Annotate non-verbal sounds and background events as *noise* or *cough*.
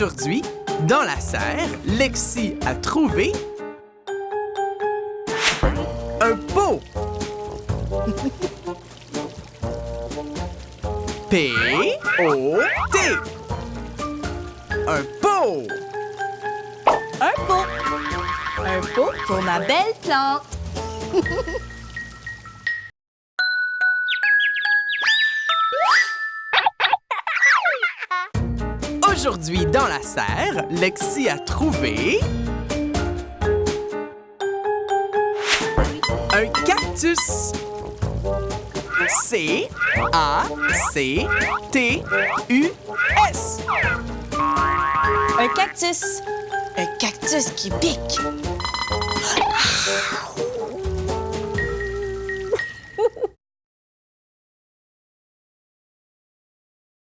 Aujourd'hui, dans la serre, Lexi a trouvé un pot. P-O-T. Un pot. Un pot. Un pot pour ma belle plante. *laughs* Aujourd'hui, dans la serre, Lexi a trouvé... Un cactus. C-A-C-T-U-S. Un cactus. Un cactus qui pique.